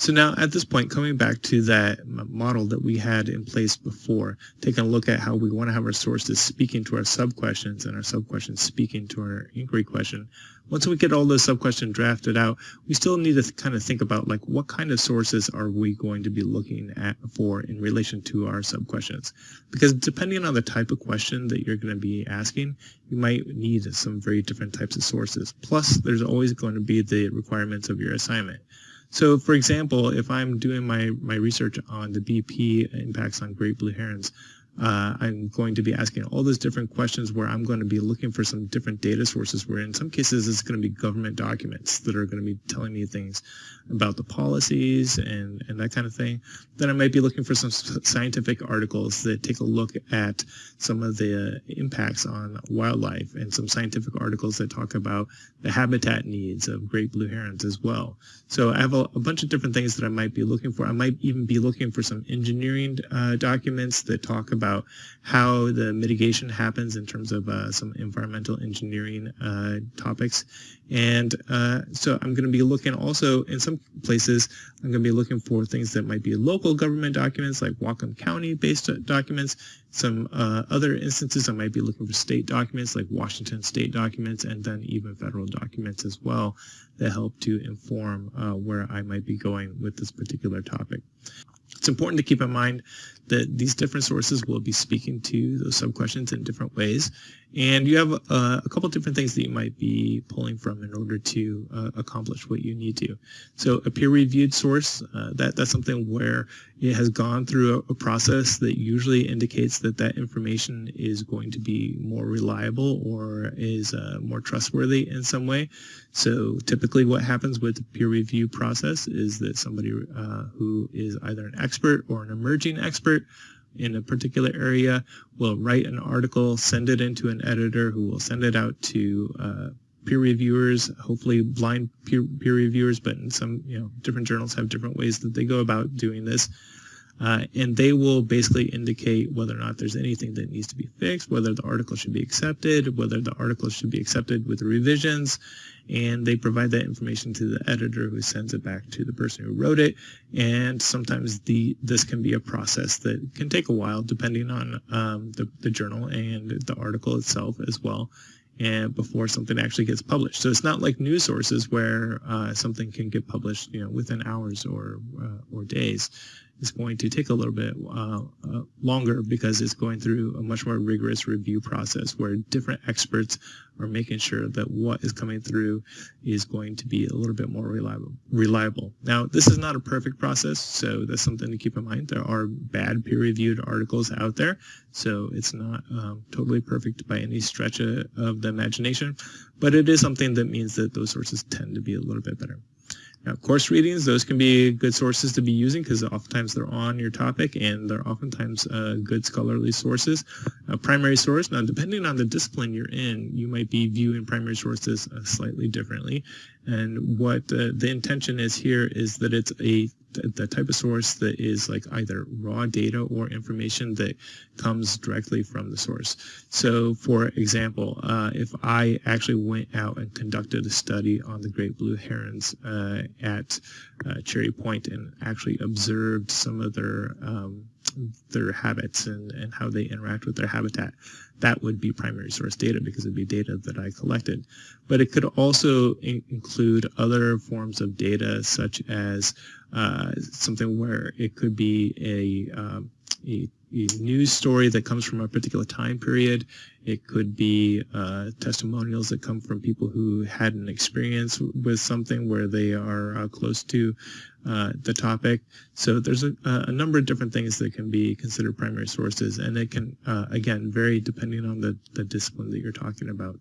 So now at this point, coming back to that model that we had in place before, taking a look at how we want to have our sources speaking to our sub-questions and our sub-questions speaking to our inquiry question. Once we get all those sub-questions drafted out, we still need to kind of think about like what kind of sources are we going to be looking at for in relation to our sub-questions. Because depending on the type of question that you're going to be asking, you might need some very different types of sources. Plus, there's always going to be the requirements of your assignment. So for example, if I'm doing my, my research on the BP impacts on great blue herons, uh, I'm going to be asking all those different questions where I'm going to be looking for some different data sources where in some cases it's going to be government documents that are going to be telling me things about the policies and, and that kind of thing. Then I might be looking for some scientific articles that take a look at some of the impacts on wildlife and some scientific articles that talk about the habitat needs of great blue herons as well. So I have a, a bunch of different things that I might be looking for. I might even be looking for some engineering uh, documents that talk about about how the mitigation happens in terms of uh, some environmental engineering uh, topics. And uh, so I'm going to be looking also in some places, I'm going to be looking for things that might be local government documents like Whatcom County based documents. Some uh, other instances I might be looking for state documents like Washington state documents and then even federal documents as well that help to inform uh, where I might be going with this particular topic. It's important to keep in mind that these different sources will be speaking to those sub-questions in different ways. And you have uh, a couple different things that you might be pulling from in order to uh, accomplish what you need to. So a peer-reviewed source, uh, that, that's something where it has gone through a, a, process that usually indicates that that information is going to be more reliable or is uh, more trustworthy in some way. So typically what happens with the peer review process is that somebody uh, who is either an expert or an emerging expert in a particular area will write an article, send it into an editor who will send it out to uh, peer reviewers, hopefully blind peer, peer reviewers, but in some you know different journals have different ways that they go about doing this. Uh, and they will basically indicate whether or not there's anything that needs to be fixed, whether the article should be accepted, whether the article should be accepted with revisions, and they provide that information to the editor who sends it back to the person who wrote it. And sometimes the this can be a process that can take a while depending on um, the, the journal and the article itself as well and before something actually gets published. So it's not like news sources where uh, something can get published, you know, within hours or uh, or days is going to take a little bit uh, uh, longer because it's going through a much more rigorous review process where different experts are making sure that what is coming through is going to be a little bit more reliable. reliable. Now, this is not a perfect process, so that's something to keep in mind. There are bad peer-reviewed articles out there, so it's not um, totally perfect by any stretch of, of the imagination, but it is something that means that those sources tend to be a little bit better. Now, course readings, those can be good sources to be using because oftentimes they're on your topic and they're oftentimes uh, good scholarly sources. A primary source, now depending on the discipline you're in, you might be viewing primary sources uh, slightly differently. And what uh, the intention is here is that it's a the type of source that is like either raw data or information that comes directly from the source. So for example, uh, if I actually went out and conducted a study on the great blue herons uh, at uh, Cherry Point and actually observed some of their um, their habits and, and how they interact with their habitat. That would be primary source data because it would be data that I collected. But it could also in include other forms of data such as uh, something where it could be a, um, a, news story that comes from a particular time period. It could be uh, testimonials that come from people who had an experience with something where they are uh, close to uh, the topic. So there's a, a, number of different things that can be considered primary sources, and it can, uh, again, vary depending on the, the discipline that you're talking about.